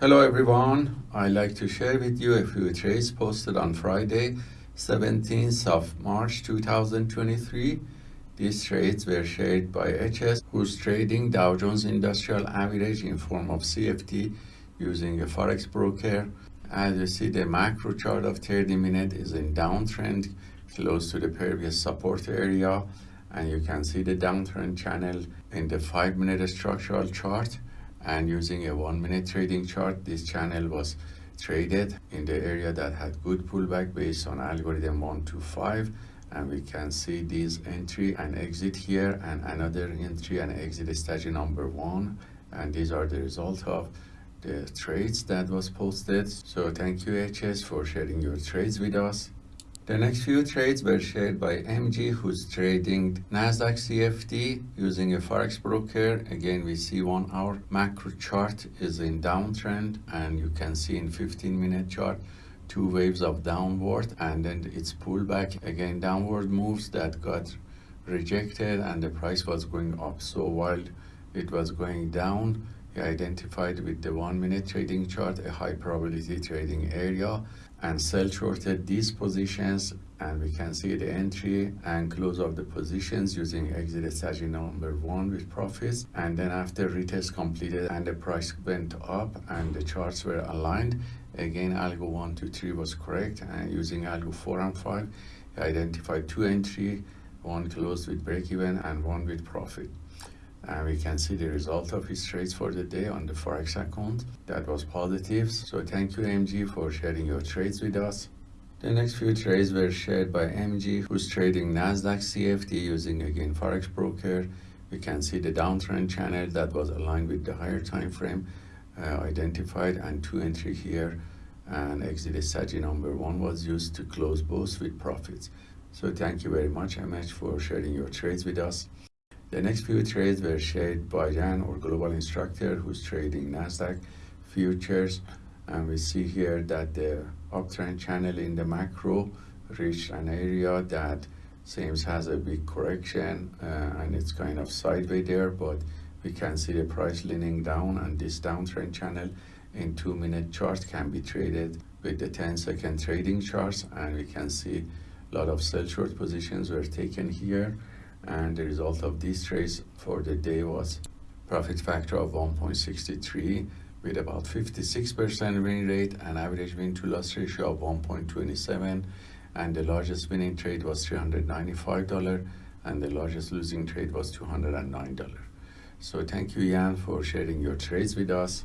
Hello everyone, I'd like to share with you a few trades posted on Friday, 17th of March 2023. These trades were shared by HS, who's trading Dow Jones Industrial Average in form of CFD using a Forex broker. As you see, the macro chart of 30 minute is in downtrend, close to the previous support area. And you can see the downtrend channel in the 5 minute structural chart and using a one minute trading chart this channel was traded in the area that had good pullback based on algorithm 125 and we can see these entry and exit here and another entry and exit strategy number one. And these are the result of the trades that was posted. So thank you hs for sharing your trades with us the next few trades were shared by MG, who's trading Nasdaq CFD using a Forex broker. Again, we see one hour macro chart is in downtrend, and you can see in 15 minute chart two waves of downward, and then it's pullback again downward moves that got rejected, and the price was going up. So while it was going down, he identified with the one minute trading chart a high probability trading area and sell shorted these positions and we can see the entry and close of the positions using exit strategy number one with profits. And then after retest completed and the price went up and the charts were aligned again algo 1 2 3 was correct and using algo 4 and 5 identified two entry one closed with break even and one with profit and we can see the result of his trades for the day on the forex account. That was positive. So thank you mg for sharing your trades with us. The next few trades were shared by mg who's trading nasdaq cfd using again forex broker. We can see the downtrend channel that was aligned with the higher time frame uh, identified and two entry here. And exit strategy number one was used to close both with profits. So thank you very much mh for sharing your trades with us the next few trades were shared by Jan, our global instructor, who's trading NASDAQ futures. And we see here that the uptrend channel in the macro reached an area that seems has a big correction uh, and it's kind of sideways there, but we can see the price leaning down and this downtrend channel in two minute chart can be traded with the 10 second trading charts and we can see a lot of sell short positions were taken here and the result of these trades for the day was profit factor of 1.63 with about 56% win rate and average win to loss ratio of 1.27 and the largest winning trade was $395 and the largest losing trade was $209. So thank you Jan for sharing your trades with us.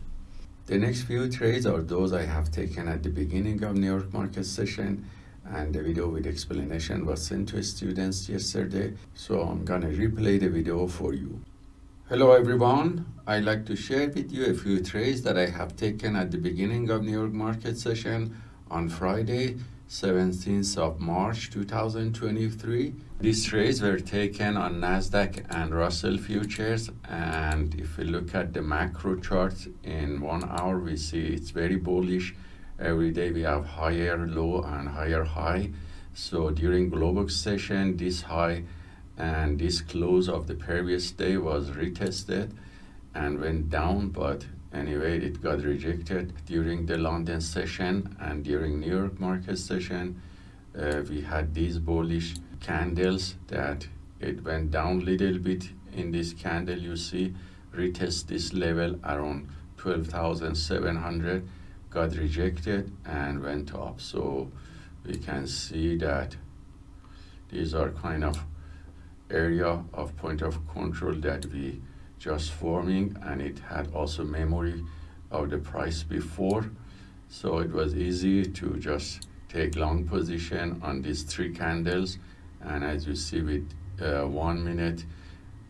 The next few trades are those I have taken at the beginning of New York market session and the video with explanation was sent to students yesterday. So i'm gonna replay the video for you. Hello everyone. I'd like to share with you a few trades that i have taken at the beginning of new york market session on friday 17th of march 2023 these trades were taken on nasdaq and russell futures. And if we look at the macro chart in one hour we see it's very bullish every day we have higher low and higher high. So during global session this high and this close of the previous day was retested and went down but anyway it got rejected during the london session and during new york market session. Uh, we had these bullish candles that it went down a little bit in this candle. You see retest this level around 12700 got rejected and went up so we can see that these are kind of area of point of control that we just forming and it had also memory of the price before. So it was easy to just take long position on these three candles. And as you see with uh, one minute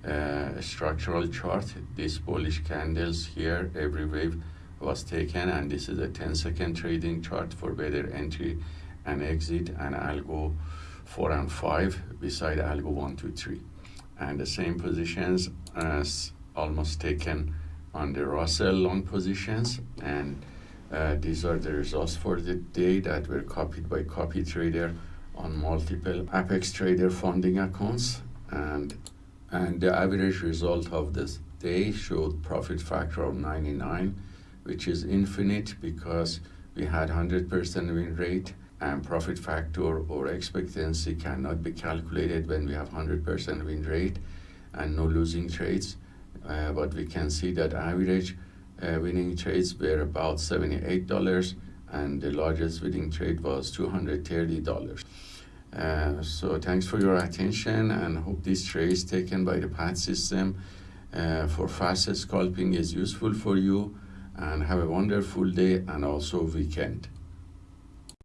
uh, structural chart these bullish candles here every wave was taken and this is a 10 second trading chart for better entry and exit and algo 4 and 5 beside algo 1 2 3 and the same positions as almost taken on the Russell long positions and uh, these are the results for the day that were copied by copy trader on multiple apex trader funding accounts. And and the average result of this day showed profit factor of 99 which is infinite because we had 100% win rate and profit factor or expectancy cannot be calculated when we have 100% win rate and no losing trades. Uh, but we can see that average uh, winning trades were about $78 and the largest winning trade was $230. Uh, so thanks for your attention and hope this trades taken by the PAT system uh, for fast scalping is useful for you and have a wonderful day and also weekend.